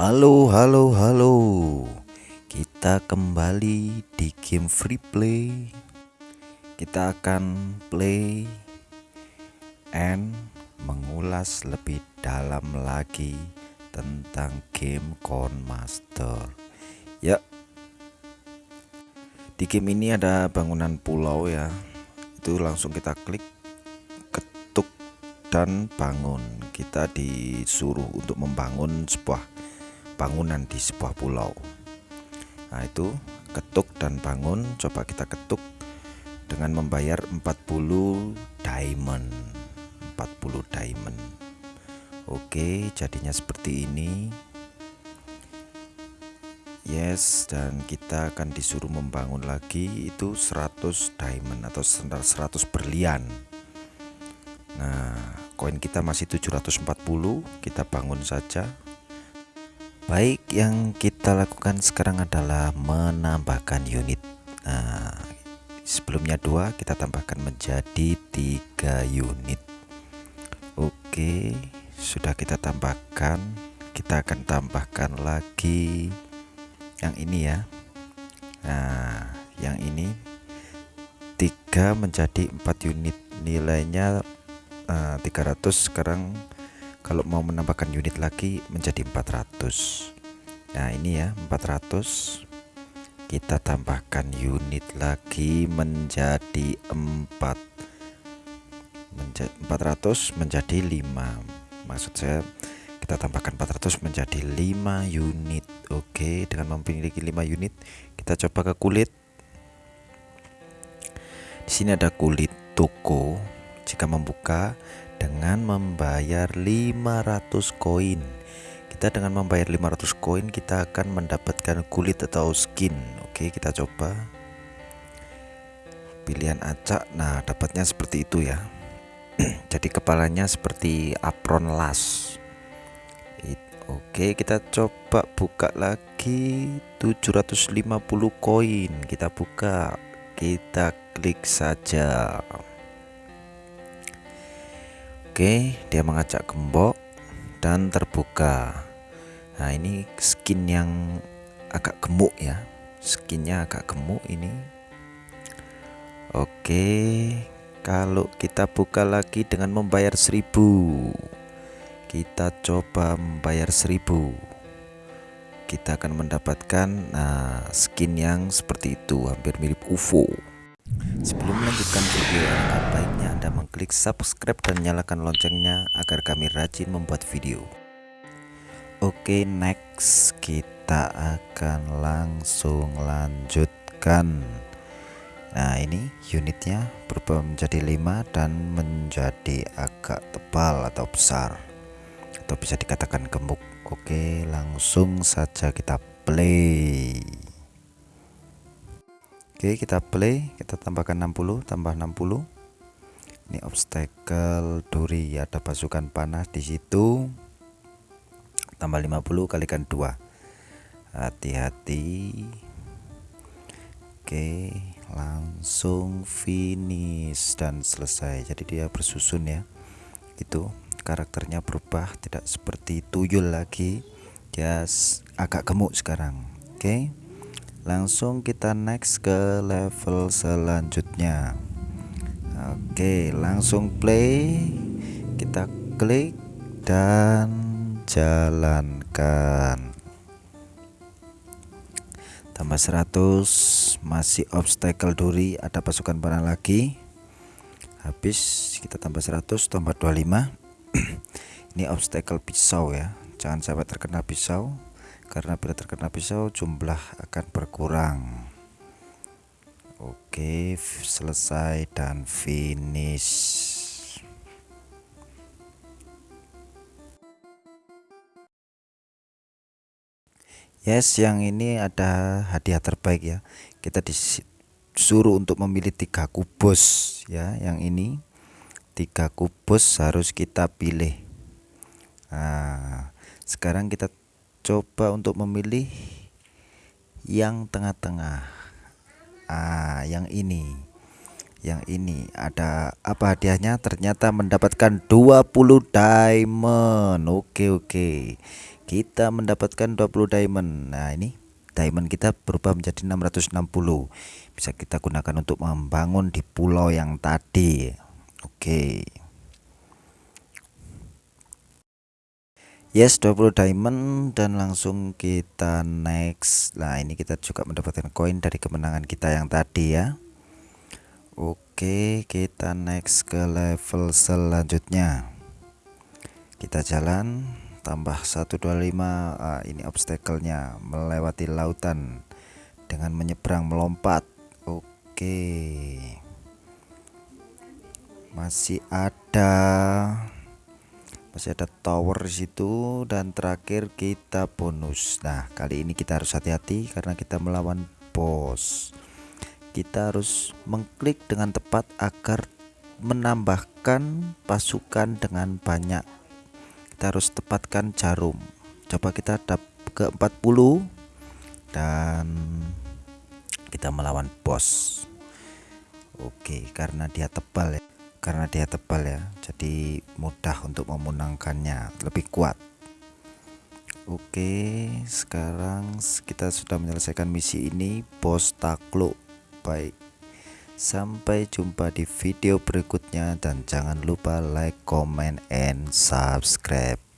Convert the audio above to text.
Halo, halo, halo. Kita kembali di game free play. Kita akan play and mengulas lebih dalam lagi tentang game Corn Master. Ya. Di game ini ada bangunan pulau ya. Itu langsung kita klik ketuk dan bangun. Kita disuruh untuk membangun sebuah bangunan di sebuah pulau. Nah, itu ketuk dan bangun. Coba kita ketuk dengan membayar 40 diamond. 40 diamond. Oke, jadinya seperti ini. Yes, dan kita akan disuruh membangun lagi itu 100 diamond atau 100 berlian. Nah, koin kita masih 740, kita bangun saja. Baik, yang kita lakukan sekarang adalah menambahkan unit. Nah, sebelumnya dua, kita tambahkan menjadi tiga unit. Oke, sudah kita tambahkan. Kita akan tambahkan lagi yang ini ya nah yang ini tiga menjadi empat unit nilainya uh, eh, 300 sekarang kalau mau menambahkan unit lagi menjadi 400 nah ini ya 400 kita tambahkan unit lagi menjadi 4 menjadi 400 menjadi 5 maksud saya kita tambahkan 400 menjadi 5 unit. Oke dengan memiliki 5 unit kita coba ke kulit. Di sini ada kulit toko. Jika membuka dengan membayar 500 koin. Kita dengan membayar 500 koin kita akan mendapatkan kulit atau skin. Oke kita coba. Pilihan acak. Nah dapatnya seperti itu ya. Jadi kepalanya seperti apron las. Oke kita coba buka lagi 750 koin. Kita buka. Kita klik saja Oke dia mengajak gembok dan terbuka. Nah ini skin yang agak gemuk ya. Skinnya agak gemuk ini. Oke kalau kita buka lagi dengan membayar 1000 kita coba membayar 1000 kita akan mendapatkan nah, skin yang seperti itu hampir mirip UFO sebelum melanjutkan video alangkah baiknya anda mengklik subscribe dan nyalakan loncengnya agar kami rajin membuat video. Oke next kita akan langsung lanjutkan. Nah ini unitnya berubah menjadi 5 dan menjadi agak tebal atau besar. Atau bisa dikatakan gemuk. Oke langsung saja kita play oke kita play. Kita tambahkan 60 tambah 60 ini obstacle duri. Ada pasukan panas di situ. Tambah 50 kalikan 2 hati-hati. Oke langsung finish dan selesai. Jadi dia bersusun ya. Itu karakternya berubah tidak seperti tuyul lagi. Dia agak gemuk sekarang. Oke. okay? Langsung kita next ke level selanjutnya. Oke langsung play. Kita klik dan jalankan. Tambah 100 masih obstacle duri ada pasukan panah lagi. Habis kita tambah 100 tambah 25 ini obstacle pisau ya jangan sampai terkena pisau karena bila terkena pisau jumlah akan berkurang. Oke selesai dan finish. Yes, yang ini ada hadiah terbaik ya. Kita disuruh untuk memilih tiga kubus ya, yang ini. Tiga kubus harus kita pilih. Nah sekarang kita coba untuk memilih yang tengah-tengah. Ah yang ini. Yang ini. Ada apa hadiahnya? Ternyata mendapatkan 20 diamond. Oke oke. Kita mendapatkan 20 diamond. Nah ini diamond kita berubah menjadi 660 bisa kita gunakan untuk membangun di pulau yang tadi. Oke yes 20 diamond dan langsung kita next. Nah ini kita juga mendapatkan koin dari kemenangan kita yang tadi ya. Oke kita next ke level selanjutnya. Kita jalan tambah 125 ah, ini obstacle-nya melewati lautan dengan menyeberang melompat. Oke. Masih ada masih ada tower di situ dan terakhir kita bonus. Nah kali ini kita harus hati-hati karena kita melawan bos kita harus mengklik dengan tepat agar menambahkan pasukan dengan banyak. Kita harus tepatkan jarum. Coba kita dap ke 40 dan kita melawan bos oke karena dia tebal ya karena dia tebal ya jadi mudah untuk memenangkannya lebih kuat Oke sekarang kita sudah menyelesaikan misi ini bos takluk baik Sampai jumpa di video berikutnya dan jangan lupa like, comment, and subscribe.